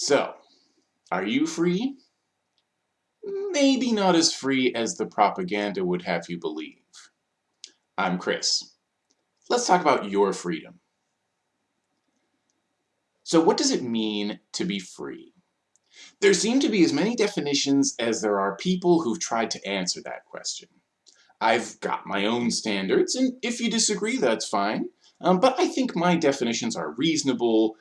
So, are you free? Maybe not as free as the propaganda would have you believe. I'm Chris. Let's talk about your freedom. So what does it mean to be free? There seem to be as many definitions as there are people who've tried to answer that question. I've got my own standards, and if you disagree, that's fine. Um, but I think my definitions are reasonable,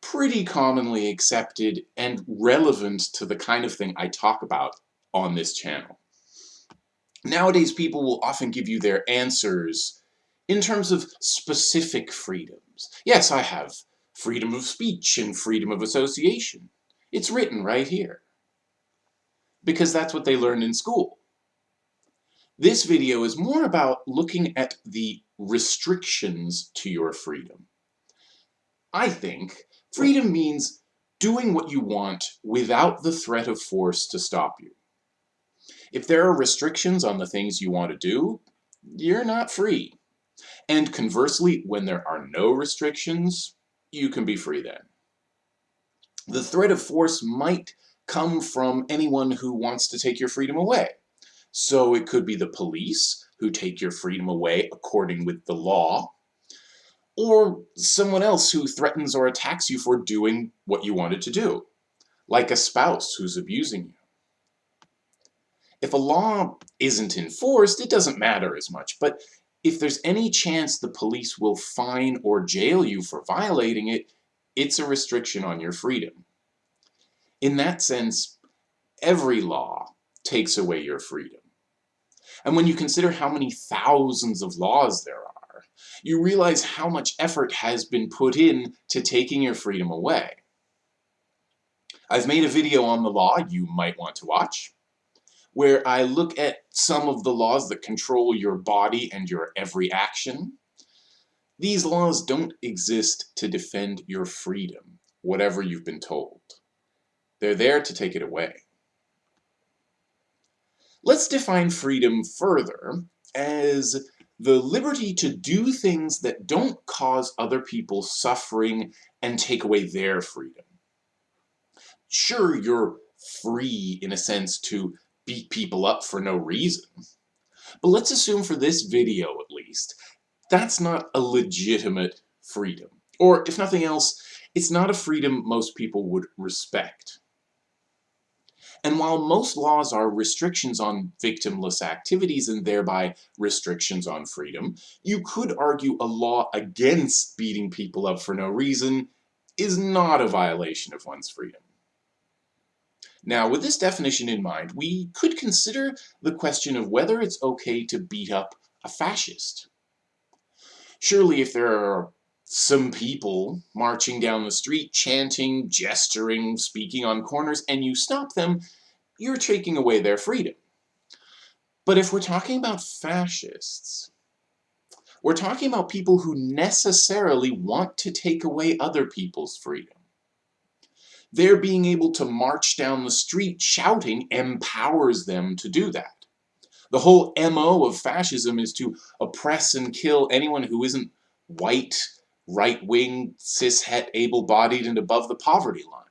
pretty commonly accepted, and relevant to the kind of thing I talk about on this channel. Nowadays, people will often give you their answers in terms of specific freedoms. Yes, I have freedom of speech and freedom of association. It's written right here. Because that's what they learned in school. This video is more about looking at the restrictions to your freedom. I think freedom means doing what you want without the threat of force to stop you. If there are restrictions on the things you want to do, you're not free. And conversely, when there are no restrictions, you can be free then. The threat of force might come from anyone who wants to take your freedom away. So it could be the police who take your freedom away according with the law, or someone else who threatens or attacks you for doing what you wanted to do, like a spouse who's abusing you. If a law isn't enforced, it doesn't matter as much, but if there's any chance the police will fine or jail you for violating it, it's a restriction on your freedom. In that sense, every law takes away your freedom. And when you consider how many thousands of laws there are, you realize how much effort has been put in to taking your freedom away. I've made a video on the law you might want to watch where I look at some of the laws that control your body and your every action. These laws don't exist to defend your freedom, whatever you've been told. They're there to take it away. Let's define freedom further as the liberty to do things that don't cause other people suffering and take away their freedom. Sure, you're free in a sense to beat people up for no reason. But let's assume for this video at least, that's not a legitimate freedom. Or if nothing else, it's not a freedom most people would respect. And while most laws are restrictions on victimless activities and thereby restrictions on freedom, you could argue a law against beating people up for no reason is not a violation of one's freedom. Now, with this definition in mind, we could consider the question of whether it's okay to beat up a fascist. Surely if there are some people marching down the street, chanting, gesturing, speaking on corners, and you stop them, you're taking away their freedom. But if we're talking about fascists, we're talking about people who necessarily want to take away other people's freedom. Their being able to march down the street shouting empowers them to do that. The whole MO of fascism is to oppress and kill anyone who isn't white, right-wing, cis-het, able-bodied, and above the poverty line.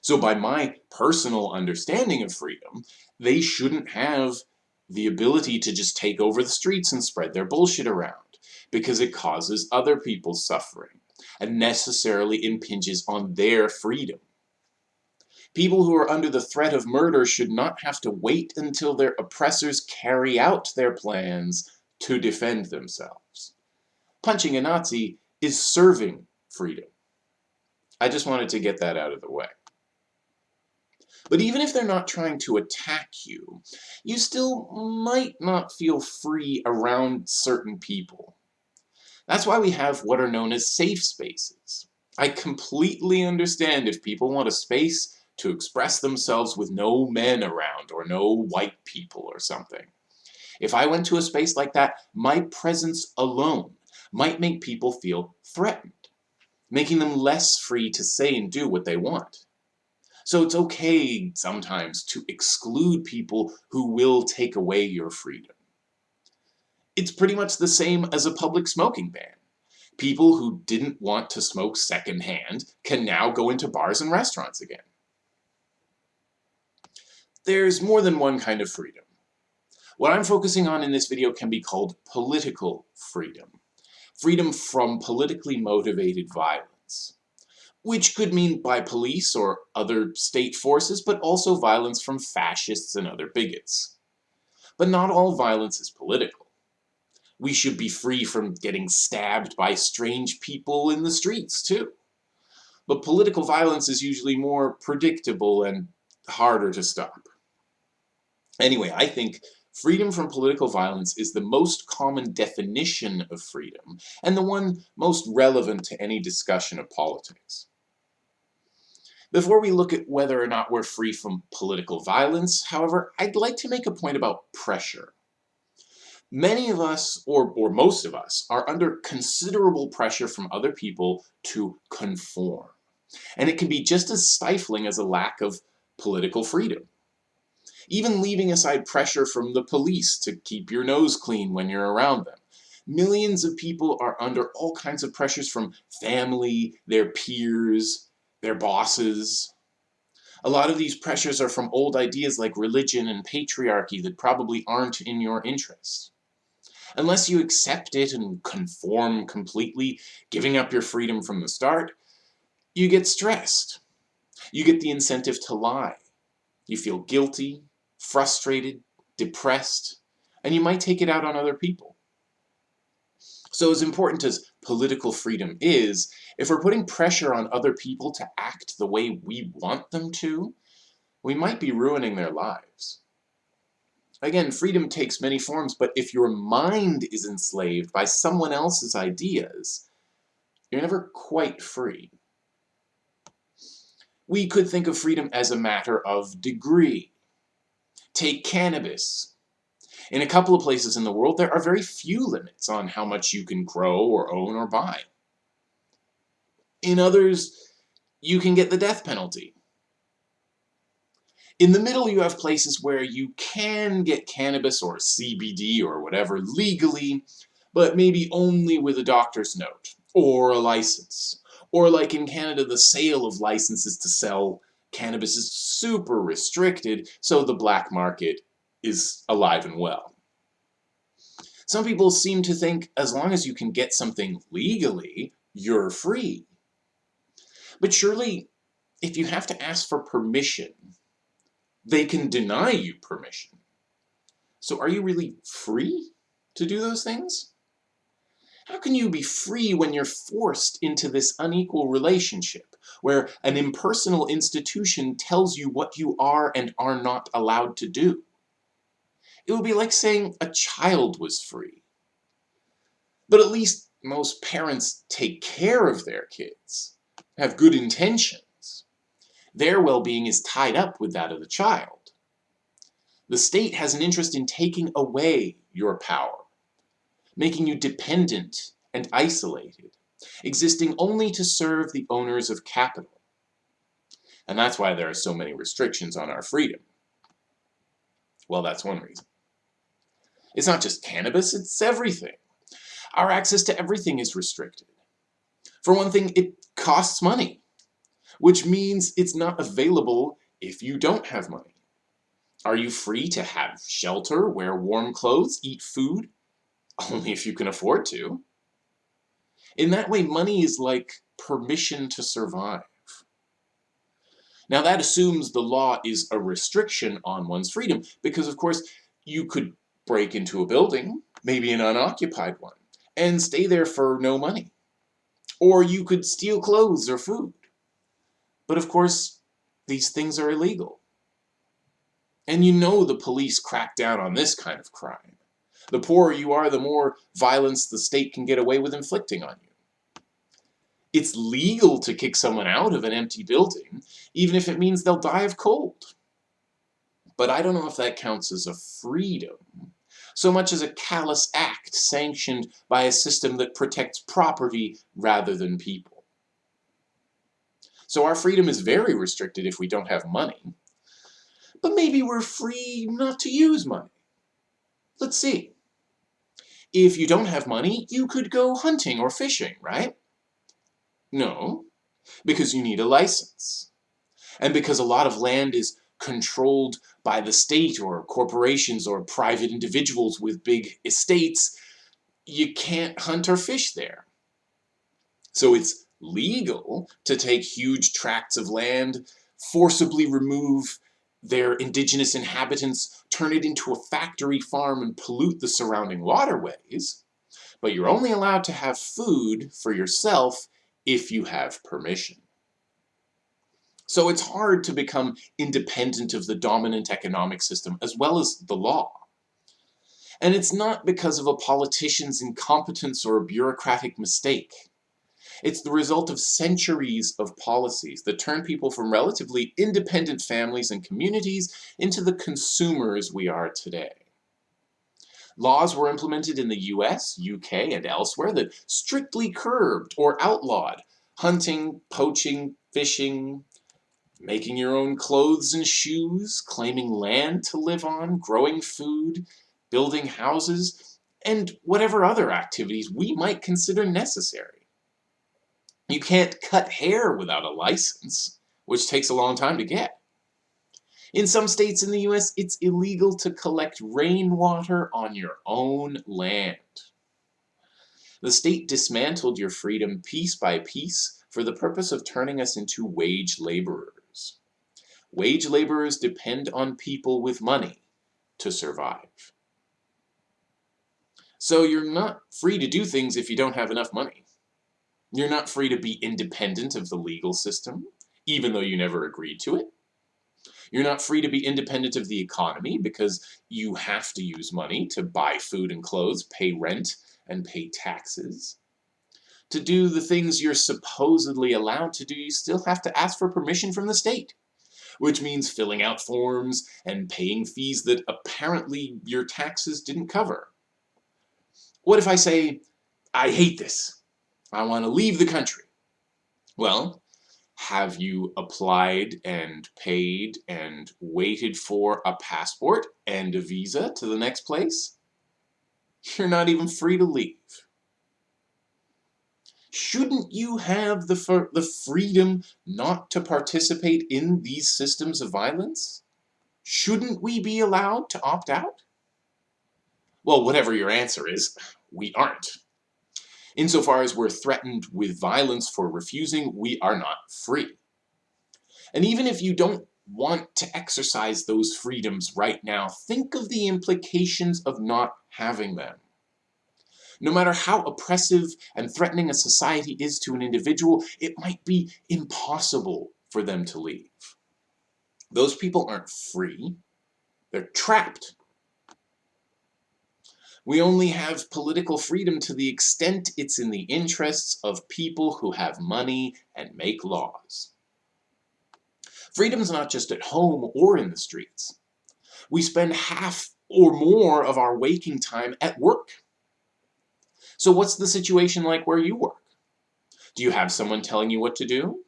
So by my personal understanding of freedom, they shouldn't have the ability to just take over the streets and spread their bullshit around, because it causes other people's suffering and necessarily impinges on their freedom. People who are under the threat of murder should not have to wait until their oppressors carry out their plans to defend themselves. Punching a Nazi is serving freedom. I just wanted to get that out of the way. But even if they're not trying to attack you, you still might not feel free around certain people. That's why we have what are known as safe spaces. I completely understand if people want a space to express themselves with no men around or no white people or something. If I went to a space like that, my presence alone might make people feel threatened, making them less free to say and do what they want. So it's okay sometimes to exclude people who will take away your freedom. It's pretty much the same as a public smoking ban. People who didn't want to smoke secondhand can now go into bars and restaurants again. There's more than one kind of freedom. What I'm focusing on in this video can be called political freedom. Freedom from politically motivated violence. Which could mean by police or other state forces, but also violence from fascists and other bigots. But not all violence is political. We should be free from getting stabbed by strange people in the streets, too. But political violence is usually more predictable and harder to stop. Anyway, I think Freedom from political violence is the most common definition of freedom, and the one most relevant to any discussion of politics. Before we look at whether or not we're free from political violence, however, I'd like to make a point about pressure. Many of us, or, or most of us, are under considerable pressure from other people to conform. And it can be just as stifling as a lack of political freedom even leaving aside pressure from the police to keep your nose clean when you're around them. Millions of people are under all kinds of pressures from family, their peers, their bosses. A lot of these pressures are from old ideas like religion and patriarchy that probably aren't in your interest. Unless you accept it and conform completely, giving up your freedom from the start, you get stressed. You get the incentive to lie. You feel guilty, frustrated, depressed, and you might take it out on other people. So as important as political freedom is, if we're putting pressure on other people to act the way we want them to, we might be ruining their lives. Again, freedom takes many forms, but if your mind is enslaved by someone else's ideas, you're never quite free. We could think of freedom as a matter of degree. Take cannabis. In a couple of places in the world, there are very few limits on how much you can grow or own or buy. In others, you can get the death penalty. In the middle, you have places where you can get cannabis or CBD or whatever legally, but maybe only with a doctor's note or a license. Or like in Canada, the sale of licenses to sell cannabis is super restricted, so the black market is alive and well. Some people seem to think as long as you can get something legally, you're free. But surely, if you have to ask for permission, they can deny you permission. So are you really free to do those things? How can you be free when you're forced into this unequal relationship, where an impersonal institution tells you what you are and are not allowed to do? It would be like saying a child was free. But at least most parents take care of their kids, have good intentions. Their well-being is tied up with that of the child. The state has an interest in taking away your power making you dependent and isolated, existing only to serve the owners of capital. And that's why there are so many restrictions on our freedom. Well, that's one reason. It's not just cannabis, it's everything. Our access to everything is restricted. For one thing, it costs money, which means it's not available if you don't have money. Are you free to have shelter, wear warm clothes, eat food, only if you can afford to. In that way, money is like permission to survive. Now that assumes the law is a restriction on one's freedom, because of course you could break into a building, maybe an unoccupied one, and stay there for no money. Or you could steal clothes or food. But of course, these things are illegal. And you know the police crack down on this kind of crime. The poorer you are, the more violence the state can get away with inflicting on you. It's legal to kick someone out of an empty building, even if it means they'll die of cold. But I don't know if that counts as a freedom, so much as a callous act sanctioned by a system that protects property rather than people. So our freedom is very restricted if we don't have money. But maybe we're free not to use money. Let's see. If you don't have money, you could go hunting or fishing, right? No, because you need a license. And because a lot of land is controlled by the state or corporations or private individuals with big estates, you can't hunt or fish there. So it's legal to take huge tracts of land, forcibly remove their indigenous inhabitants, turn it into a factory farm and pollute the surrounding waterways, but you're only allowed to have food for yourself if you have permission. So it's hard to become independent of the dominant economic system as well as the law. And it's not because of a politician's incompetence or a bureaucratic mistake. It's the result of centuries of policies that turn people from relatively independent families and communities into the consumers we are today. Laws were implemented in the US, UK, and elsewhere that strictly curbed or outlawed hunting, poaching, fishing, making your own clothes and shoes, claiming land to live on, growing food, building houses, and whatever other activities we might consider necessary. You can't cut hair without a license, which takes a long time to get. In some states in the US, it's illegal to collect rainwater on your own land. The state dismantled your freedom piece by piece for the purpose of turning us into wage laborers. Wage laborers depend on people with money to survive. So you're not free to do things if you don't have enough money. You're not free to be independent of the legal system, even though you never agreed to it. You're not free to be independent of the economy because you have to use money to buy food and clothes, pay rent, and pay taxes. To do the things you're supposedly allowed to do, you still have to ask for permission from the state, which means filling out forms and paying fees that apparently your taxes didn't cover. What if I say, I hate this. I want to leave the country. Well, have you applied and paid and waited for a passport and a visa to the next place? You're not even free to leave. Shouldn't you have the, the freedom not to participate in these systems of violence? Shouldn't we be allowed to opt out? Well, whatever your answer is, we aren't. Insofar as we're threatened with violence for refusing, we are not free. And even if you don't want to exercise those freedoms right now, think of the implications of not having them. No matter how oppressive and threatening a society is to an individual, it might be impossible for them to leave. Those people aren't free, they're trapped we only have political freedom to the extent it's in the interests of people who have money and make laws. Freedom's not just at home or in the streets. We spend half or more of our waking time at work. So what's the situation like where you work? Do you have someone telling you what to do?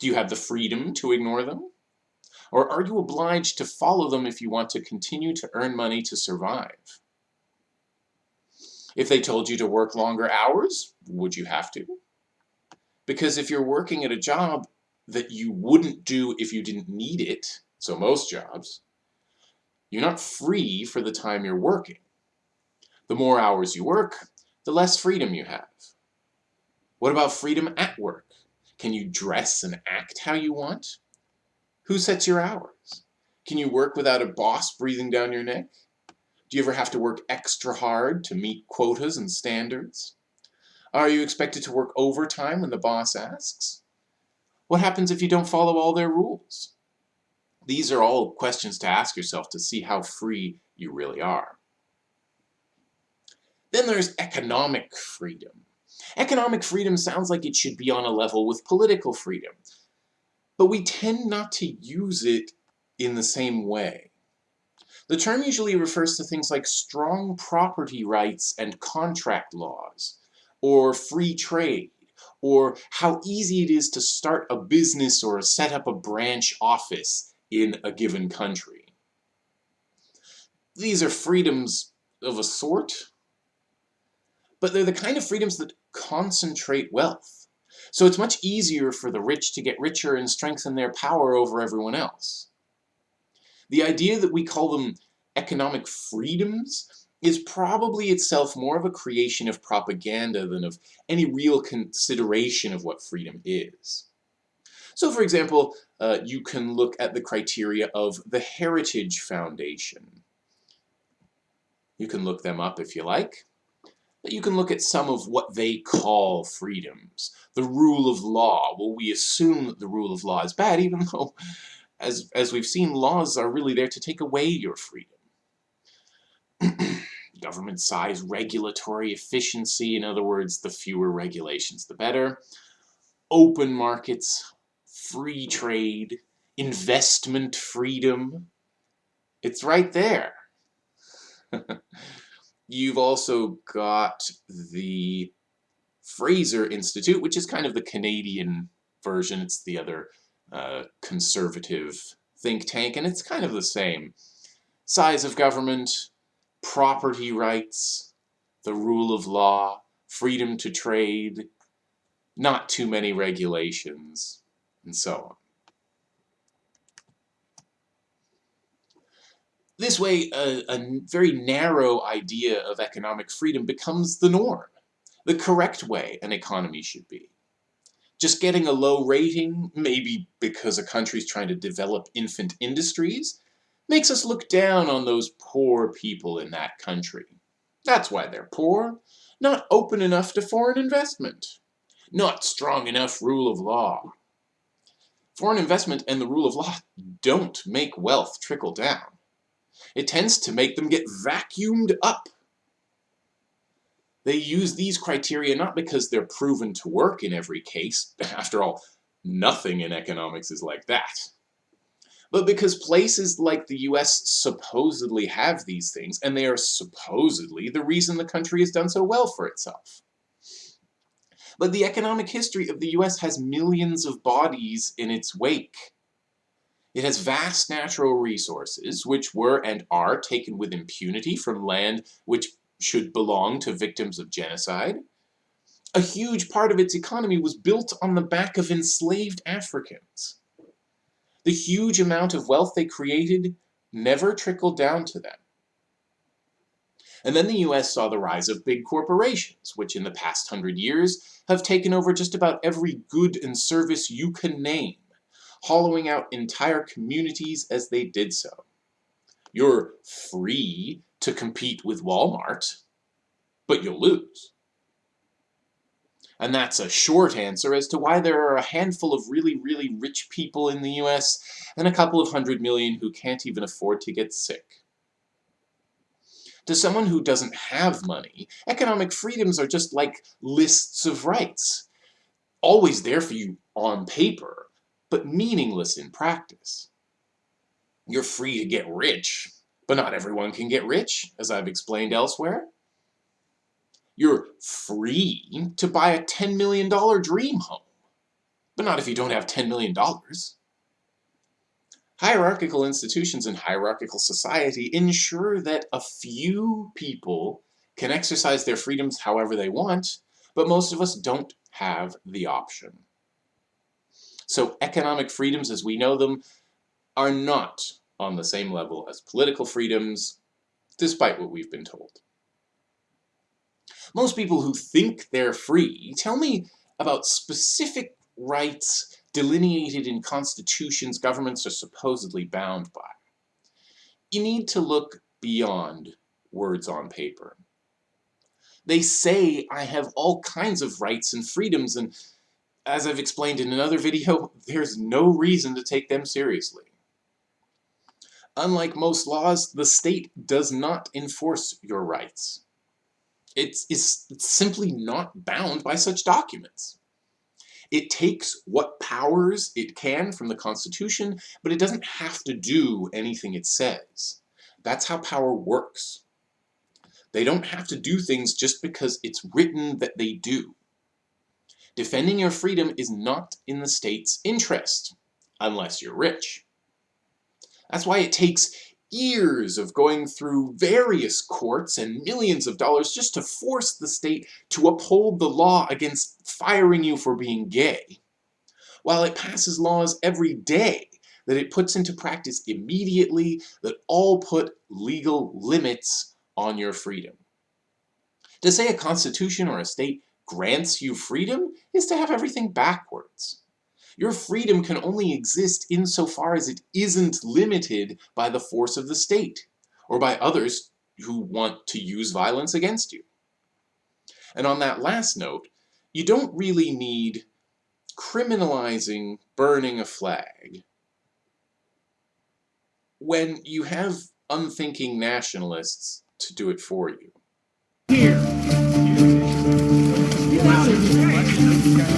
Do you have the freedom to ignore them? Or are you obliged to follow them if you want to continue to earn money to survive? If they told you to work longer hours, would you have to? Because if you're working at a job that you wouldn't do if you didn't need it, so most jobs, you're not free for the time you're working. The more hours you work, the less freedom you have. What about freedom at work? Can you dress and act how you want? Who sets your hours? Can you work without a boss breathing down your neck? Do you ever have to work extra hard to meet quotas and standards? Are you expected to work overtime when the boss asks? What happens if you don't follow all their rules? These are all questions to ask yourself to see how free you really are. Then there's economic freedom. Economic freedom sounds like it should be on a level with political freedom, but we tend not to use it in the same way. The term usually refers to things like strong property rights and contract laws, or free trade, or how easy it is to start a business or set up a branch office in a given country. These are freedoms of a sort, but they're the kind of freedoms that concentrate wealth. So it's much easier for the rich to get richer and strengthen their power over everyone else. The idea that we call them economic freedoms is probably itself more of a creation of propaganda than of any real consideration of what freedom is. So for example, uh, you can look at the criteria of the Heritage Foundation. You can look them up if you like. But you can look at some of what they call freedoms. The rule of law. Well, we assume that the rule of law is bad, even though, as, as we've seen, laws are really there to take away your freedom. government size, regulatory efficiency, in other words, the fewer regulations the better, open markets, free trade, investment freedom, it's right there. You've also got the Fraser Institute, which is kind of the Canadian version. It's the other conservative think tank, and it's kind of the same. Size of government, property rights, the rule of law, freedom to trade, not too many regulations, and so on. This way, a, a, very narrow idea of economic freedom becomes the norm, the correct way an economy should be. Just getting a low rating, maybe because a country's trying to develop infant industries, makes us look down on those poor people in that country. That's why they're poor, not open enough to foreign investment, not strong enough rule of law. Foreign investment and the rule of law don't make wealth trickle down. It tends to make them get vacuumed up. They use these criteria not because they're proven to work in every case, after all, nothing in economics is like that but because places like the US supposedly have these things, and they are supposedly the reason the country has done so well for itself. But the economic history of the US has millions of bodies in its wake. It has vast natural resources, which were and are taken with impunity from land which should belong to victims of genocide. A huge part of its economy was built on the back of enslaved Africans. The huge amount of wealth they created never trickled down to them. And then the US saw the rise of big corporations, which in the past hundred years have taken over just about every good and service you can name, hollowing out entire communities as they did so. You're free to compete with Walmart, but you'll lose. And that's a short answer as to why there are a handful of really, really rich people in the US and a couple of hundred million who can't even afford to get sick. To someone who doesn't have money, economic freedoms are just like lists of rights. Always there for you on paper, but meaningless in practice. You're free to get rich, but not everyone can get rich, as I've explained elsewhere. You're free to buy a $10 million dream home, but not if you don't have $10 million. Hierarchical institutions and hierarchical society ensure that a few people can exercise their freedoms however they want, but most of us don't have the option. So economic freedoms as we know them are not on the same level as political freedoms, despite what we've been told. Most people who think they're free tell me about specific rights delineated in constitutions governments are supposedly bound by. You need to look beyond words on paper. They say I have all kinds of rights and freedoms and as I've explained in another video, there's no reason to take them seriously. Unlike most laws, the state does not enforce your rights. It's, it's simply not bound by such documents. It takes what powers it can from the Constitution, but it doesn't have to do anything it says. That's how power works. They don't have to do things just because it's written that they do. Defending your freedom is not in the state's interest, unless you're rich. That's why it takes years of going through various courts and millions of dollars just to force the state to uphold the law against firing you for being gay, while it passes laws every day that it puts into practice immediately that all put legal limits on your freedom. To say a constitution or a state grants you freedom is to have everything backwards. Your freedom can only exist insofar as it isn't limited by the force of the state, or by others who want to use violence against you. And on that last note, you don't really need criminalizing burning a flag when you have unthinking nationalists to do it for you. Here. Guys.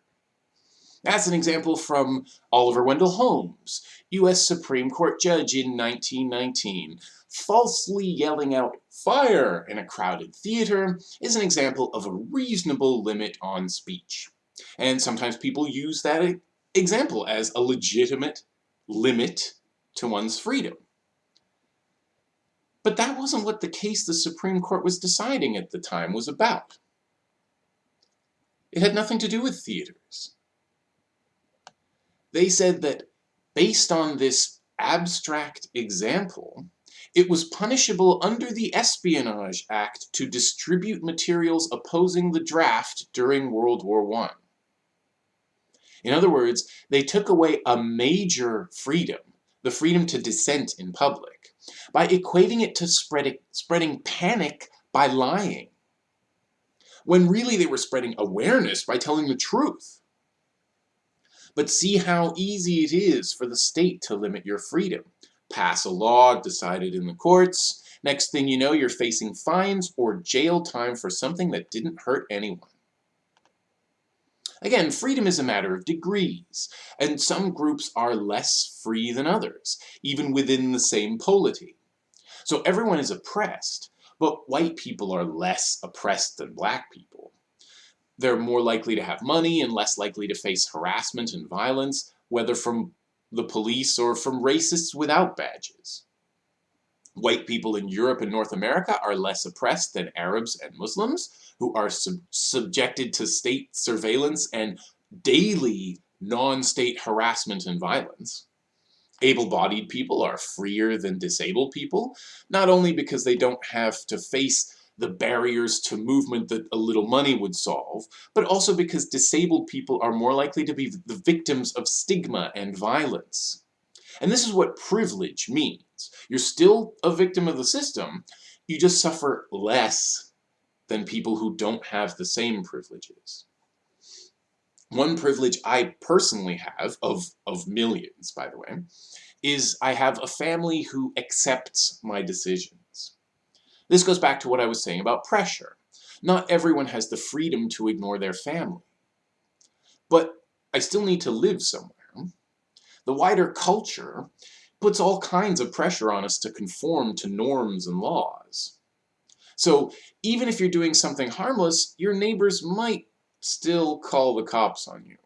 That's an example from Oliver Wendell Holmes, U.S. Supreme Court judge in 1919. Falsely yelling out fire in a crowded theater is an example of a reasonable limit on speech. And sometimes people use that example as a legitimate limit to one's freedom. But that wasn't what the case the Supreme Court was deciding at the time was about. It had nothing to do with theaters. They said that based on this abstract example, it was punishable under the Espionage Act to distribute materials opposing the draft during World War I. In other words, they took away a major freedom, the freedom to dissent in public, by equating it to spreading, spreading panic by lying, when really they were spreading awareness by telling the truth. But see how easy it is for the state to limit your freedom. Pass a law decided in the courts, next thing you know you're facing fines or jail time for something that didn't hurt anyone. Again, freedom is a matter of degrees, and some groups are less free than others, even within the same polity. So everyone is oppressed, but white people are less oppressed than black people. They're more likely to have money and less likely to face harassment and violence, whether from the police or from racists without badges. White people in Europe and North America are less oppressed than Arabs and Muslims, who are sub subjected to state surveillance and daily non-state harassment and violence. Able-bodied people are freer than disabled people, not only because they don't have to face the barriers to movement that a little money would solve, but also because disabled people are more likely to be the victims of stigma and violence. And this is what privilege means. You're still a victim of the system, you just suffer less than people who don't have the same privileges. One privilege I personally have, of, of millions by the way, is I have a family who accepts my decisions. This goes back to what I was saying about pressure. Not everyone has the freedom to ignore their family. But I still need to live somewhere. The wider culture puts all kinds of pressure on us to conform to norms and laws. So even if you're doing something harmless, your neighbors might still call the cops on you.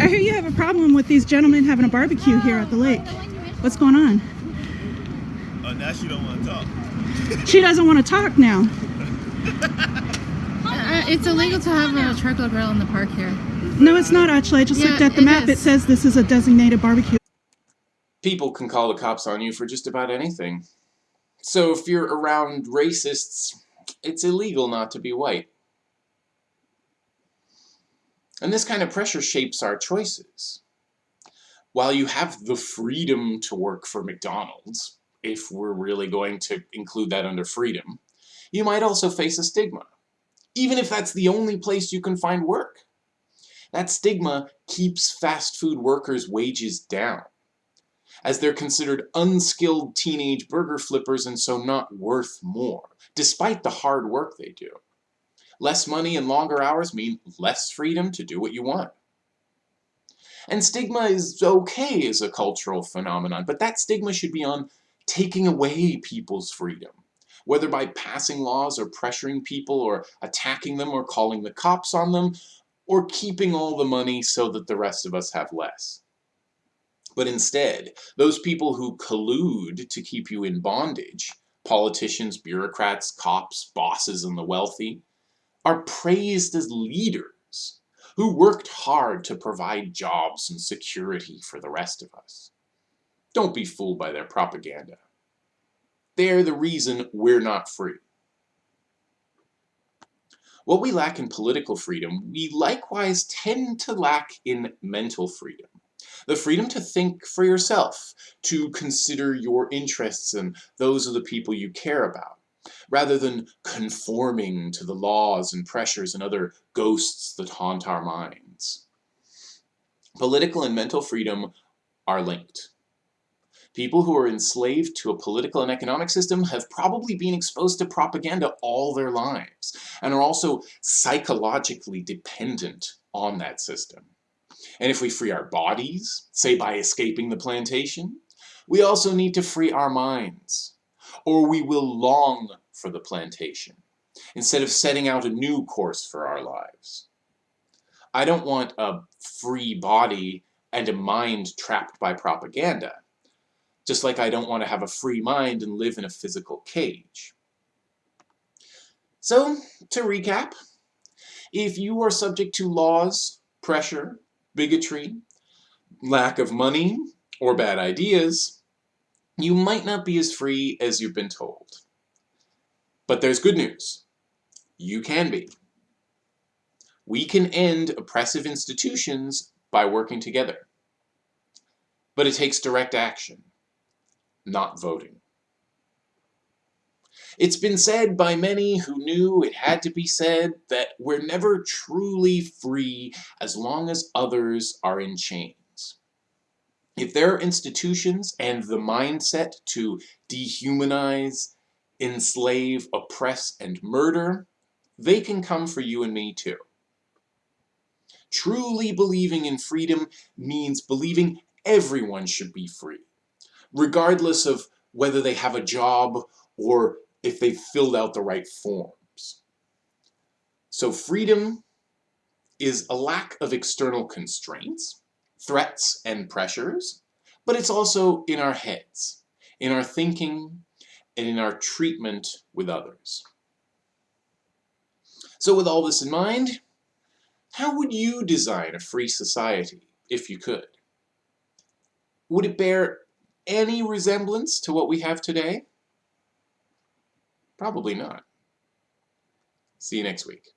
I hear you have a problem with these gentlemen having a barbecue here at the lake. What's going on? Oh, now she don't want to talk she doesn't want to talk now. Uh, it's illegal to have a charcoal grill in the park here. No, it's not actually. I just yeah, looked at the map. Is. It says this is a designated barbecue. People can call the cops on you for just about anything. So if you're around racists, it's illegal not to be white. And this kind of pressure shapes our choices. While you have the freedom to work for McDonald's, if we're really going to include that under freedom, you might also face a stigma, even if that's the only place you can find work. That stigma keeps fast food workers' wages down. as they're considered unskilled teenage burger flippers and so not worth more, despite the hard work they do. Less money and longer hours mean less freedom to do what you want. And stigma is okay as a cultural phenomenon, but that stigma should be on taking away people's freedom, whether by passing laws or pressuring people or attacking them or calling the cops on them, or keeping all the money so that the rest of us have less. But instead, those people who collude to keep you in bondage, politicians, bureaucrats, cops, bosses, and the wealthy, are praised as leaders who worked hard to provide jobs and security for the rest of us. Don't be fooled by their propaganda. They're the reason we're not free. What we lack in political freedom, we likewise tend to lack in mental freedom. The freedom to think for yourself, to consider your interests and those of the people you care about rather than conforming to the laws and pressures and other ghosts that haunt our minds. Political and mental freedom are linked. People who are enslaved to a political and economic system have probably been exposed to propaganda all their lives and are also psychologically dependent on that system. And if we free our bodies, say by escaping the plantation, we also need to free our minds or we will long for the plantation, instead of setting out a new course for our lives. I don't want a free body and a mind trapped by propaganda, just like I don't want to have a free mind and live in a physical cage. So, to recap, if you are subject to laws, pressure, bigotry, lack of money, or bad ideas, you might not be as free as you've been told. But there's good news. You can be. We can end oppressive institutions by working together. But it takes direct action, not voting. It's been said by many who knew it had to be said that we're never truly free as long as others are in chains. If there are institutions and the mindset to dehumanize, enslave, oppress, and murder, they can come for you and me too. Truly believing in freedom means believing everyone should be free, regardless of whether they have a job or if they've filled out the right forms. So freedom is a lack of external constraints, threats and pressures, but it's also in our heads, in our thinking, and in our treatment with others. So with all this in mind, how would you design a free society, if you could? Would it bear any resemblance to what we have today? Probably not. See you next week.